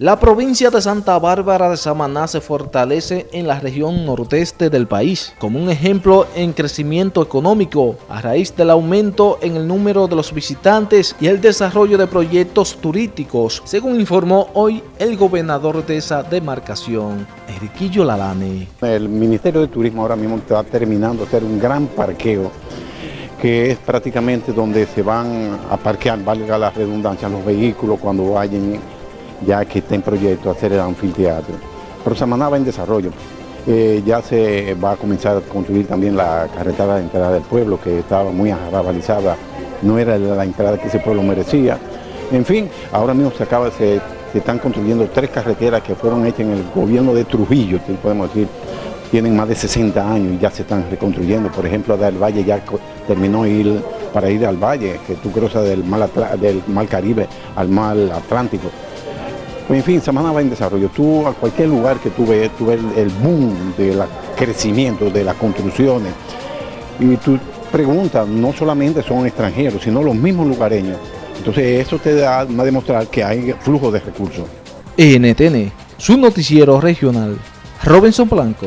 La provincia de Santa Bárbara de Samaná se fortalece en la región nordeste del país, como un ejemplo en crecimiento económico, a raíz del aumento en el número de los visitantes y el desarrollo de proyectos turísticos, según informó hoy el gobernador de esa demarcación, Enriquillo Lalane. El Ministerio de Turismo ahora mismo está terminando de hacer un gran parqueo que es prácticamente donde se van a parquear, valga la redundancia, los vehículos cuando vayan ya que está en proyecto hacer el anfiteatro. Pero Samaná va en desarrollo. Eh, ya se va a comenzar a construir también la carretera de entrada del pueblo, que estaba muy arrabalizada, no era la entrada que ese pueblo merecía. En fin, ahora mismo se acaba, se, están construyendo tres carreteras que fueron hechas en el gobierno de Trujillo, podemos decir, tienen más de 60 años y ya se están reconstruyendo. Por ejemplo, del Valle ya terminó ir para ir al Valle, que tú cruzas del mar, del mar Caribe al mar Atlántico. En fin, Samaná va en desarrollo. Tú a cualquier lugar que tú ves, tú ves el boom del crecimiento, de las construcciones. Y tú preguntas, no solamente son extranjeros, sino los mismos lugareños. Entonces eso te da a demostrar que hay flujo de recursos. NTN, su noticiero regional. Robinson Blanco.